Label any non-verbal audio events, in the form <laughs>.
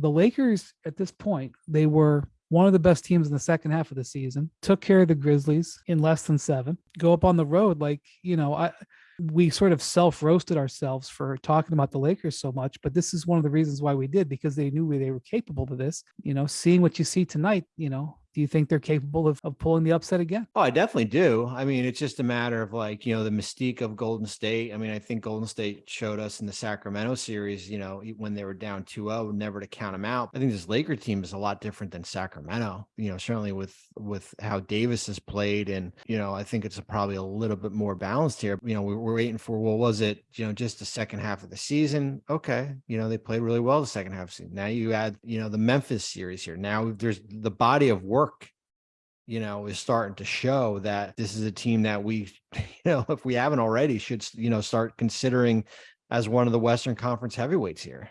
the Lakers at this point, they were one of the best teams in the second half of the season, took care of the Grizzlies in less than seven, go up on the road. Like, you know, I, we sort of self roasted ourselves for talking about the Lakers so much, but this is one of the reasons why we did because they knew they were capable of this. You know, seeing what you see tonight, you know, do you think they're capable of, of pulling the upset again? Oh, I definitely do. I mean, it's just a matter of like, you know, the mystique of Golden State. I mean, I think Golden State showed us in the Sacramento series, you know, when they were down 2-0, never to count them out. I think this Laker team is a lot different than Sacramento, you know, certainly with with how Davis has played. And, you know, I think it's probably a little bit more balanced here. You know, we, we're waiting for what was it, you know, just the second half of the season. Okay. You know, they played really well the second half the season. Now you add, you know, the Memphis series here. Now there's the body of work work you know is starting to show that this is a team that we <laughs> you know if we haven't already should you know start considering as one of the western conference heavyweights here